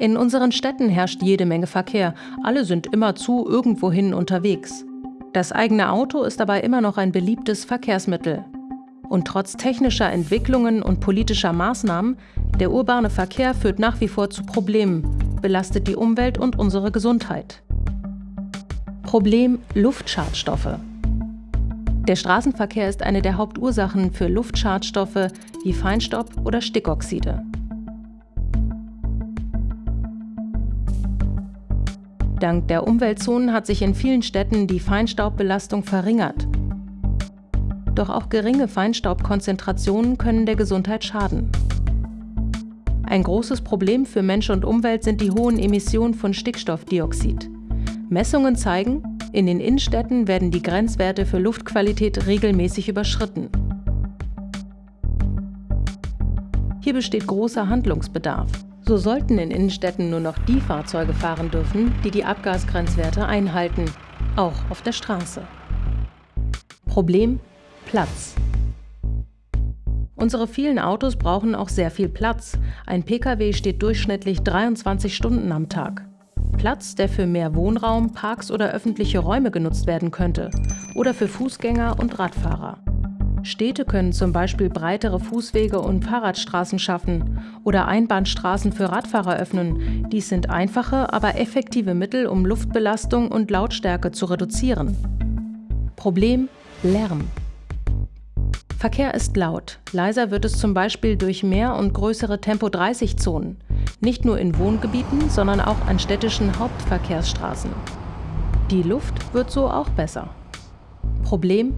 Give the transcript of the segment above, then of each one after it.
In unseren Städten herrscht jede Menge Verkehr. Alle sind immerzu irgendwohin unterwegs. Das eigene Auto ist dabei immer noch ein beliebtes Verkehrsmittel. Und trotz technischer Entwicklungen und politischer Maßnahmen, der urbane Verkehr führt nach wie vor zu Problemen, belastet die Umwelt und unsere Gesundheit. Problem Luftschadstoffe. Der Straßenverkehr ist eine der Hauptursachen für Luftschadstoffe wie Feinstaub oder Stickoxide. Dank der Umweltzonen hat sich in vielen Städten die Feinstaubbelastung verringert. Doch auch geringe Feinstaubkonzentrationen können der Gesundheit schaden. Ein großes Problem für Mensch und Umwelt sind die hohen Emissionen von Stickstoffdioxid. Messungen zeigen, in den Innenstädten werden die Grenzwerte für Luftqualität regelmäßig überschritten. Hier besteht großer Handlungsbedarf. So sollten in Innenstädten nur noch die Fahrzeuge fahren dürfen, die die Abgasgrenzwerte einhalten, auch auf der Straße. Problem Platz. Unsere vielen Autos brauchen auch sehr viel Platz. Ein Pkw steht durchschnittlich 23 Stunden am Tag. Platz, der für mehr Wohnraum, Parks oder öffentliche Räume genutzt werden könnte. Oder für Fußgänger und Radfahrer. Städte können zum Beispiel breitere Fußwege und Fahrradstraßen schaffen oder Einbahnstraßen für Radfahrer öffnen. Dies sind einfache, aber effektive Mittel, um Luftbelastung und Lautstärke zu reduzieren. Problem Lärm. Verkehr ist laut. Leiser wird es zum Beispiel durch mehr und größere Tempo-30-Zonen. Nicht nur in Wohngebieten, sondern auch an städtischen Hauptverkehrsstraßen. Die Luft wird so auch besser. Problem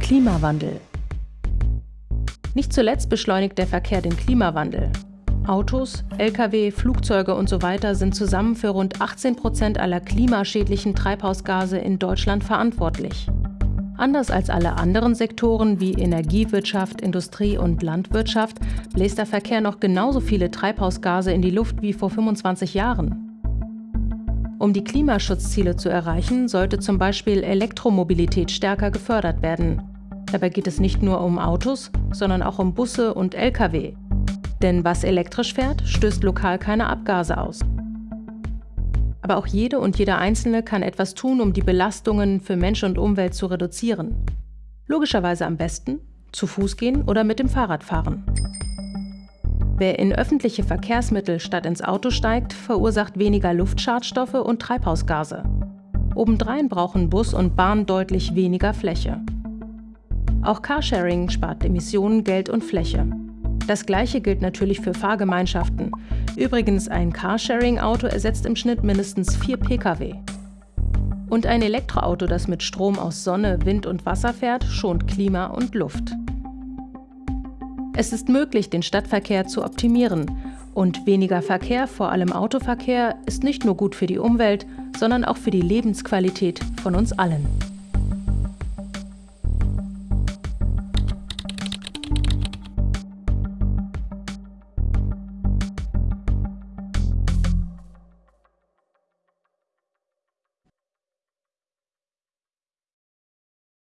Klimawandel. Nicht zuletzt beschleunigt der Verkehr den Klimawandel. Autos, Lkw, Flugzeuge und so weiter sind zusammen für rund 18 Prozent aller klimaschädlichen Treibhausgase in Deutschland verantwortlich. Anders als alle anderen Sektoren wie Energiewirtschaft, Industrie und Landwirtschaft bläst der Verkehr noch genauso viele Treibhausgase in die Luft wie vor 25 Jahren. Um die Klimaschutzziele zu erreichen, sollte zum Beispiel Elektromobilität stärker gefördert werden. Dabei geht es nicht nur um Autos, sondern auch um Busse und Lkw. Denn was elektrisch fährt, stößt lokal keine Abgase aus. Aber auch jede und jeder Einzelne kann etwas tun, um die Belastungen für Mensch und Umwelt zu reduzieren. Logischerweise am besten zu Fuß gehen oder mit dem Fahrrad fahren. Wer in öffentliche Verkehrsmittel statt ins Auto steigt, verursacht weniger Luftschadstoffe und Treibhausgase. Obendrein brauchen Bus und Bahn deutlich weniger Fläche. Auch Carsharing spart Emissionen, Geld und Fläche. Das gleiche gilt natürlich für Fahrgemeinschaften. Übrigens, ein Carsharing-Auto ersetzt im Schnitt mindestens vier Pkw. Und ein Elektroauto, das mit Strom aus Sonne, Wind und Wasser fährt, schont Klima und Luft. Es ist möglich, den Stadtverkehr zu optimieren. Und weniger Verkehr, vor allem Autoverkehr, ist nicht nur gut für die Umwelt, sondern auch für die Lebensqualität von uns allen.